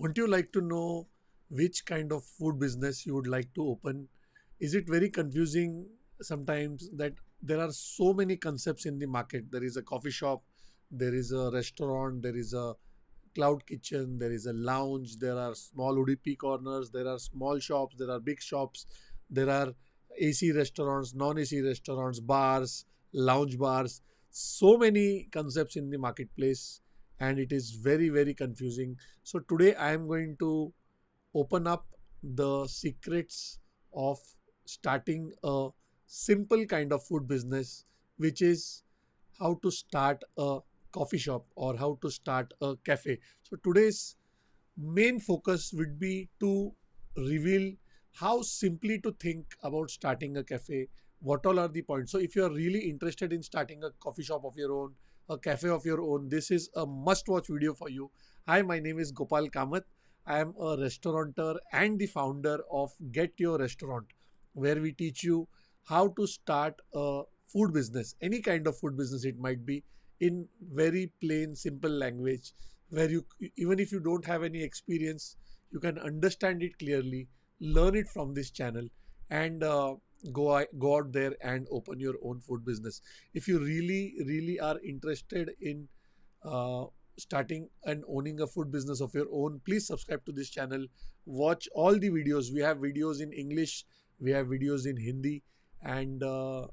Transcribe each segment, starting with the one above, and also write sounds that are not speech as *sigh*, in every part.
Won't you like to know which kind of food business you would like to open? Is it very confusing sometimes that there are so many concepts in the market? There is a coffee shop, there is a restaurant, there is a cloud kitchen, there is a lounge, there are small UDP corners, there are small shops, there are big shops, there are AC restaurants, non AC restaurants, bars, lounge bars. So many concepts in the marketplace, and it is very, very confusing. So, today I am going to open up the secrets of starting a simple kind of food business, which is how to start a coffee shop or how to start a cafe. So, today's main focus would be to reveal how simply to think about starting a cafe, what all are the points. So, if you are really interested in starting a coffee shop of your own, a cafe of your own, this is a must watch video for you. Hi, my name is Gopal Kamath. I am a restaurateur and the founder of Get Your Restaurant, where we teach you how to start a food business, any kind of food business it might be, in very plain, simple language, where you, even if you don't have any experience, you can understand it clearly, learn it from this channel, and uh, go, go out there and open your own food business. If you really, really are interested in uh, starting and owning a food business of your own, please subscribe to this channel. Watch all the videos. We have videos in English, we have videos in Hindi, and uh,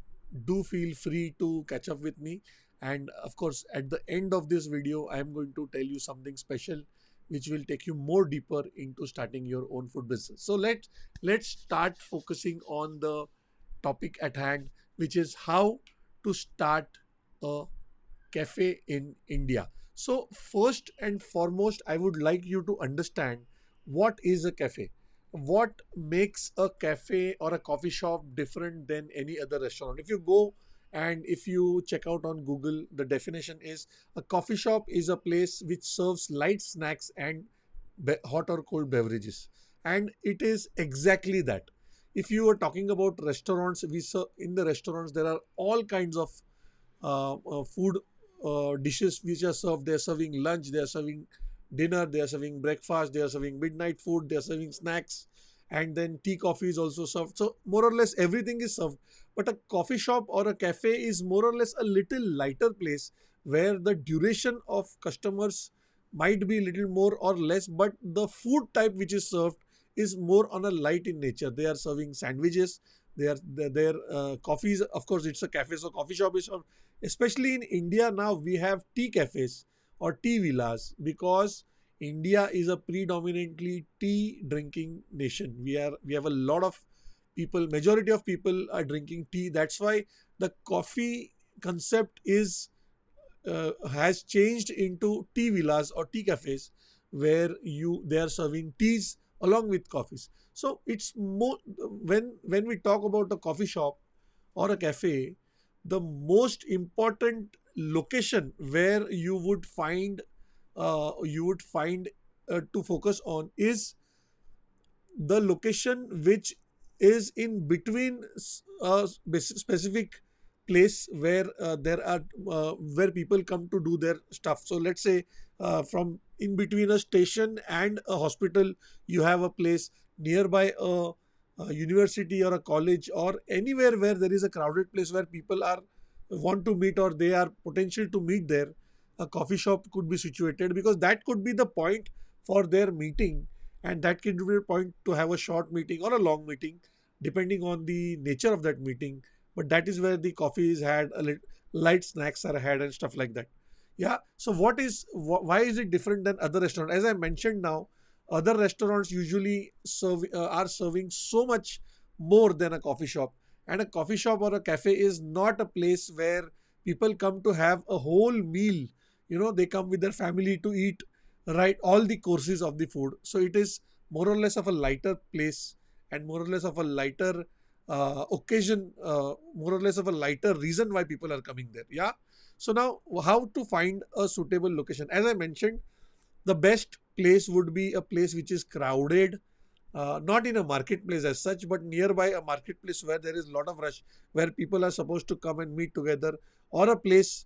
do feel free to catch up with me. And of course, at the end of this video, I am going to tell you something special which will take you more deeper into starting your own food business. So let's let's start focusing on the topic at hand, which is how to start a cafe in India. So first and foremost, I would like you to understand what is a cafe. What makes a cafe or a coffee shop different than any other restaurant? If you go and if you check out on Google, the definition is a coffee shop is a place which serves light snacks and hot or cold beverages. And it is exactly that. If you are talking about restaurants, we serve in the restaurants, there are all kinds of uh, uh, food uh, dishes which are served. They are serving lunch, they are serving dinner, they are serving breakfast, they are serving midnight food, they are serving snacks, and then tea, coffee is also served. So more or less everything is served. But a coffee shop or a cafe is more or less a little lighter place where the duration of customers might be little more or less, but the food type which is served is more on a light in nature. They are serving sandwiches, they are their uh, coffees. Of course, it's a cafe, so coffee shop is especially in India now we have tea cafes or tea villas because India is a predominantly tea drinking nation. We are we have a lot of people, majority of people are drinking tea. That's why the coffee concept is uh, has changed into tea villas or tea cafes where you they are serving teas along with coffees. So it's more when when we talk about a coffee shop or a cafe, the most important location where you would find uh, you would find uh, to focus on is the location which is in between a uh, specific place where uh, there are uh, where people come to do their stuff so let's say uh, from in between a station and a hospital you have a place nearby a a university or a college or anywhere where there is a crowded place where people are want to meet or they are potential to meet there a coffee shop could be situated because that could be the point for their meeting and that could be a point to have a short meeting or a long meeting depending on the nature of that meeting. But that is where the coffee is had a light snacks are had and stuff like that yeah. So what is wh why is it different than other restaurants as i mentioned now other restaurants usually serve uh, are serving so much more than a coffee shop. And a coffee shop or a cafe is not a place where people come to have a whole meal. You know they come with their family to eat right all the courses of the food. So it is more or less of a lighter place and more or less of a lighter uh, occasion uh, more or less of a lighter reason why people are coming there. Yeah so now how to find a suitable location as i mentioned the best place would be a place which is crowded, uh, not in a marketplace as such, but nearby a marketplace where there is a lot of rush, where people are supposed to come and meet together, or a place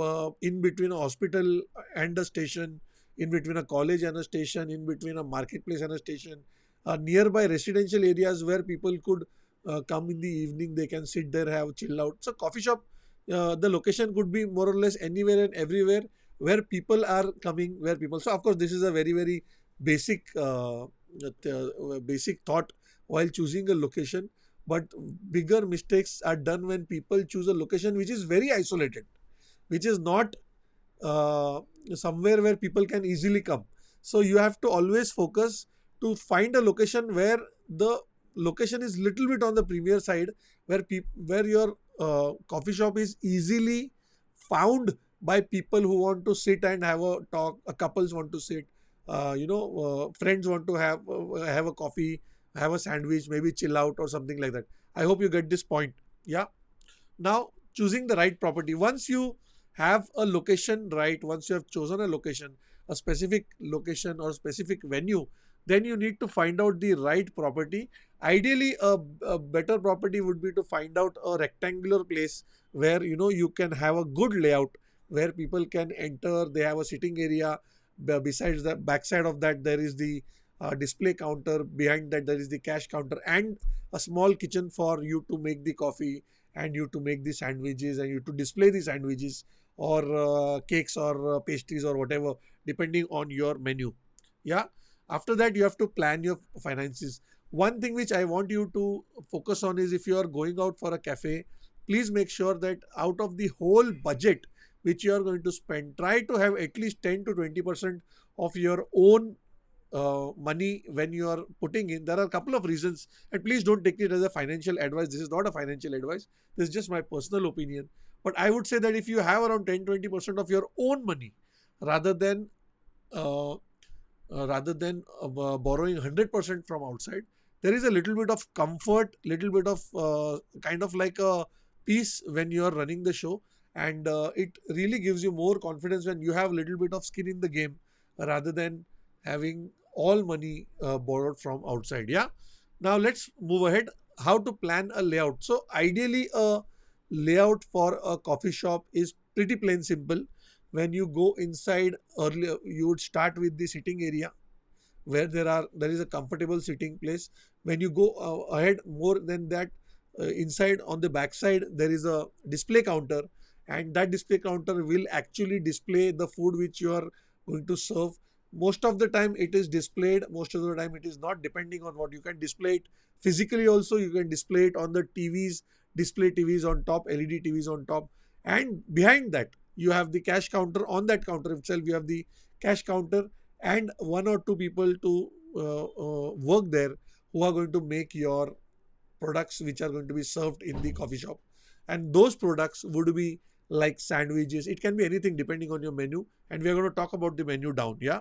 uh, in between a hospital and a station in between a college and a station, in between a marketplace and a station, uh, nearby residential areas where people could uh, come in the evening, they can sit there, have chill out. So coffee shop, uh, the location could be more or less anywhere and everywhere where people are coming, where people. So of course, this is a very very basic uh, uh, basic thought while choosing a location. But bigger mistakes are done when people choose a location which is very isolated, which is not uh, somewhere where people can easily come. So you have to always focus to find a location where the location is little bit on the premier side, where where your uh, coffee shop is easily found by people who want to sit and have a talk. A couples want to sit. Uh, you know, uh, friends want to have uh, have a coffee, have a sandwich, maybe chill out or something like that. I hope you get this point. Yeah. Now choosing the right property. Once you have a location right, once you have chosen a location, a specific location or specific venue, then you need to find out the right property. Ideally, a, a better property would be to find out a rectangular place where you know you can have a good layout where people can enter. They have a sitting area. Besides the backside of that, there is the uh, display counter. Behind that, there is the cash counter and a small kitchen for you to make the coffee and you to make the sandwiches and you to display the sandwiches or uh, cakes or uh, pastries or whatever depending on your menu yeah after that you have to plan your finances one thing which i want you to focus on is if you are going out for a cafe please make sure that out of the whole budget which you are going to spend try to have at least 10 to 20 percent of your own uh, money when you are putting in. There are a couple of reasons and please don't take it as a financial advice. This is not a financial advice. This is just my personal opinion. But i would say that if you have around 10 20 percent of your own money rather than uh, uh, rather than uh, borrowing 100% from outside there is a little bit of comfort little bit of uh, kind of like a peace when you are running the show. And uh, it really gives you more confidence when you have a little bit of skin in the game rather than having all money uh, borrowed from outside. Yeah? Now let's move ahead. How to plan a layout. So ideally a layout for a coffee shop is pretty plain simple. When you go inside earlier you would start with the sitting area where there are there is a comfortable sitting place when you go uh, ahead more than that uh, inside on the back side there is a display counter and that display counter will actually display the food which you are going to serve. Most of the time it is displayed most of the time it is not depending on what you can display it physically also you can display it on the tvs display tvs on top led tvs on top and behind that you have the cash counter on that counter itself you have the cash counter and one or two people to uh, uh, work there who are going to make your products which are going to be served in the coffee shop. And those products would be like sandwiches. It can be anything depending on your menu. And we are going to talk about the menu down yeah?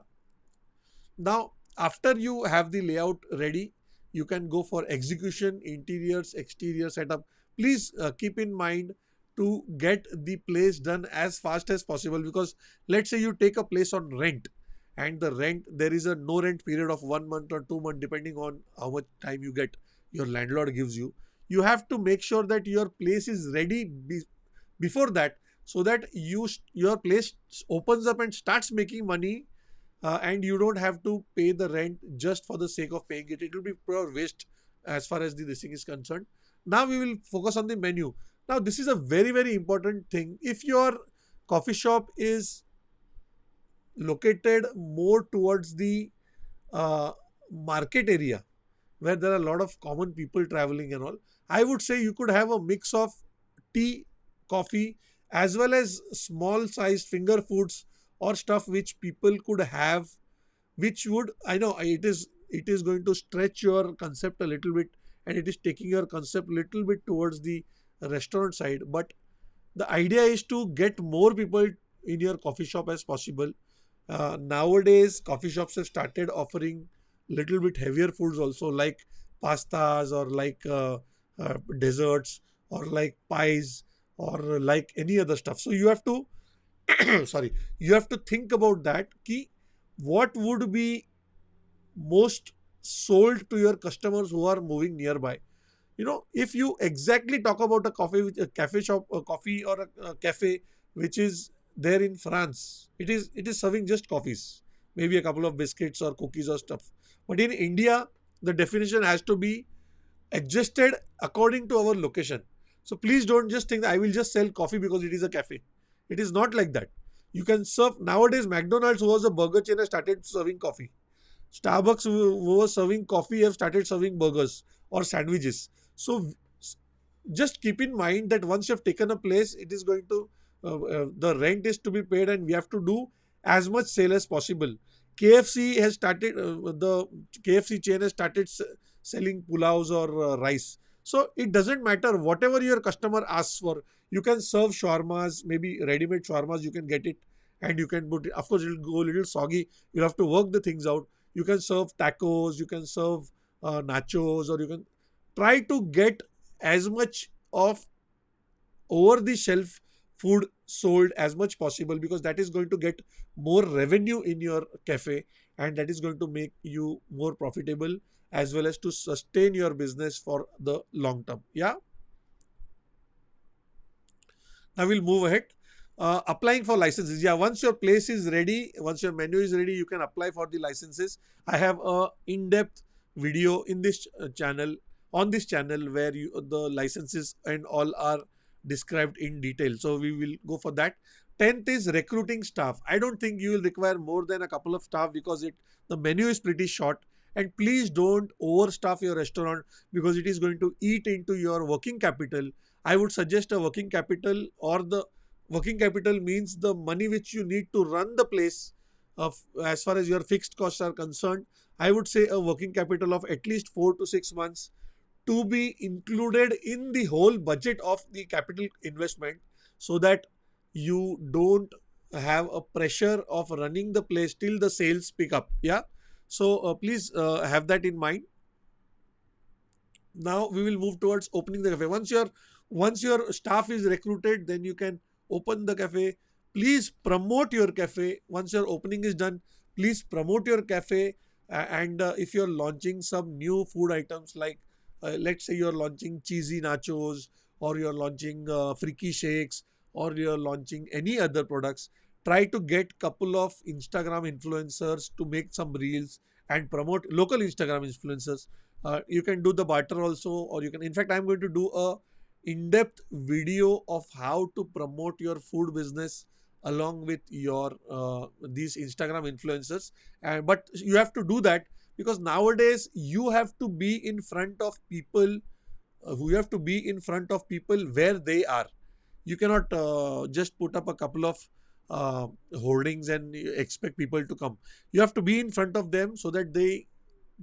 Now after you have the layout ready you can go for execution interiors exterior setup. Please uh, keep in mind to get the place done as fast as possible because let's say you take a place on rent and the rent there is a no rent period of one month or two months depending on how much time you get your landlord gives you. You have to make sure that your place is ready be, before that so that you your place opens up and starts making money uh, and you don't have to pay the rent just for the sake of paying it. It will be pure waste as far as the this thing is concerned. Now we will focus on the menu. Now, this is a very, very important thing. If your coffee shop is located more towards the uh, market area where there are a lot of common people traveling and all, I would say you could have a mix of tea, coffee, as well as small sized finger foods or stuff which people could have, which would, I know it is it is going to stretch your concept a little bit and it is taking your concept a little bit towards the restaurant side. But the idea is to get more people in your coffee shop as possible uh, nowadays coffee shops have started offering little bit heavier foods also like pastas or like uh, uh, desserts or like pies or like any other stuff. So you have to *coughs* sorry you have to think about that key what would be most sold to your customers who are moving nearby. You know if you exactly talk about a coffee a cafe shop a coffee or a, a cafe which is there in france it is it is serving just coffees maybe a couple of biscuits or cookies or stuff. But in India, the definition has to be adjusted according to our location. So please don't just think that I will just sell coffee because it is a cafe. It is not like that. You can serve nowadays. McDonald's who was a burger chain has started serving coffee. Starbucks who was serving coffee have started serving burgers or sandwiches. So just keep in mind that once you have taken a place, it is going to the rent is to be paid, and we have to do as much sale as possible. KFC has started uh, the KFC chain has started selling pulaus or uh, rice. So it doesn't matter whatever your customer asks for. You can serve shawarmas, maybe ready-made shawarmas. You can get it, and you can put. It. Of course, it'll go a little soggy. You'll have to work the things out. You can serve tacos. You can serve uh, nachos, or you can try to get as much of over the shelf food sold as much possible because that is going to get more revenue in your cafe and that is going to make you more profitable as well as to sustain your business for the long term. Yeah? Now we'll move ahead. Uh, applying for licenses. Yeah once your place is ready once your menu is ready you can apply for the licenses. I have a in-depth video in this uh, channel on this channel where you, the licenses and all are described in detail. So we will go for that. 10th is recruiting staff. I don't think you will require more than a couple of staff because it the menu is pretty short. And please don't overstaff your restaurant because it is going to eat into your working capital. I would suggest a working capital or the working capital means the money which you need to run the place of as far as your fixed costs are concerned. I would say a working capital of at least four to six months to be included in the whole budget of the capital investment so that you don't have a pressure of running the place till the sales pick up yeah? So uh, please uh, have that in mind. Now we will move towards opening the cafe. Once your once your staff is recruited then you can open the cafe. Please promote your cafe. Once your opening is done please promote your cafe. Uh, and if you're launching some new food items like uh, let's say you're launching cheesy nachos or you're launching uh, freaky shakes or you're launching any other products try to get couple of instagram influencers to make some reels and promote local instagram influencers. Uh, you can do the barter also or you can in fact i'm going to do a in-depth video of how to promote your food business along with your uh, these instagram influencers. And but you have to do that because nowadays you have to be in front of people uh, have to be in front of people where they are. You cannot uh, just put up a couple of uh, hoardings and expect people to come. You have to be in front of them so that they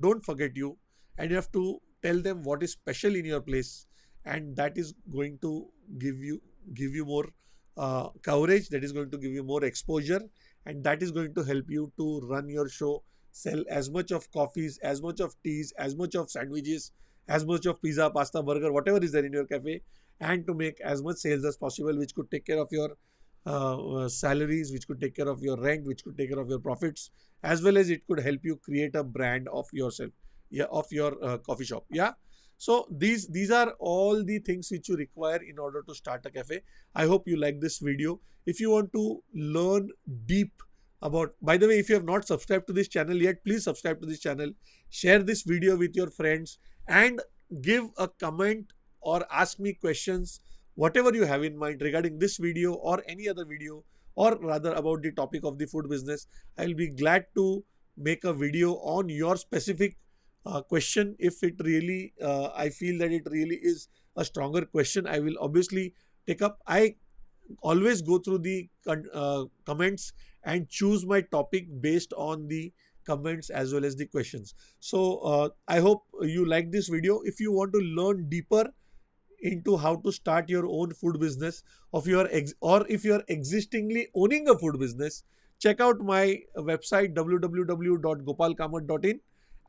don't forget you and you have to tell them what is special in your place and that is going to give you give you more uh, coverage that is going to give you more exposure and that is going to help you to run your show sell as much of coffees, as much of teas, as much of sandwiches, as much of pizza, pasta, burger, whatever is there in your cafe, and to make as much sales as possible, which could take care of your uh, uh, salaries, which could take care of your rent, which could take care of your profits, as well as it could help you create a brand of yourself, yeah, of your uh, coffee shop. Yeah. So these these are all the things which you require in order to start a cafe. I hope you like this video. If you want to learn deep about by the way if you have not subscribed to this channel yet please subscribe to this channel. Share this video with your friends and give a comment or ask me questions whatever you have in mind regarding this video or any other video or rather about the topic of the food business i'll be glad to make a video on your specific uh, question. If it really uh, i feel that it really is a stronger question i will obviously take up. I always go through the uh, comments and choose my topic based on the comments as well as the questions. So uh, I hope you like this video. If you want to learn deeper into how to start your own food business of your ex or if you're existingly owning a food business, check out my website www.gopalkamat.in.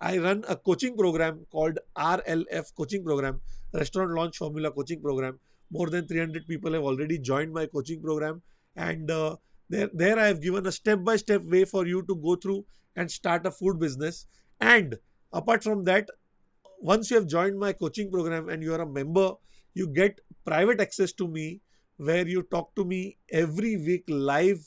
I run a coaching program called RLF coaching program, Restaurant Launch Formula coaching program. More than 300 people have already joined my coaching program and uh, there, there I have given a step-by-step -step way for you to go through and start a food business. And apart from that, once you have joined my coaching program and you are a member, you get private access to me where you talk to me every week live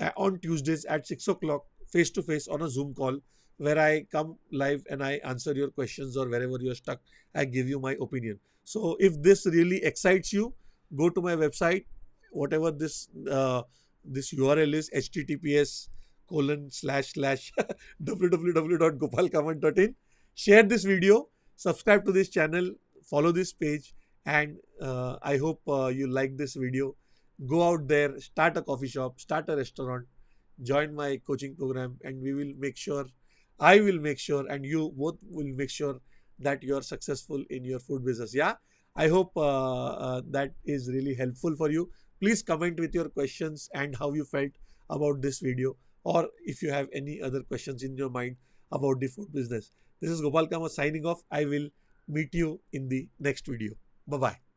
uh, on Tuesdays at 6 o'clock face to face on a Zoom call where I come live and I answer your questions or wherever you're stuck, I give you my opinion. So if this really excites you, go to my website, whatever this uh, this URL is, https colon slash slash *laughs* www.gopalkamat.in. Share this video, subscribe to this channel, follow this page, and uh, I hope uh, you like this video. Go out there, start a coffee shop, start a restaurant, join my coaching program, and we will make sure, I will make sure, and you both will make sure that you are successful in your food business. Yeah, I hope uh, uh that is really helpful for you. Please comment with your questions and how you felt about this video or if you have any other questions in your mind about the food business. This is Gopal Kamath signing off. I will meet you in the next video. Bye-bye.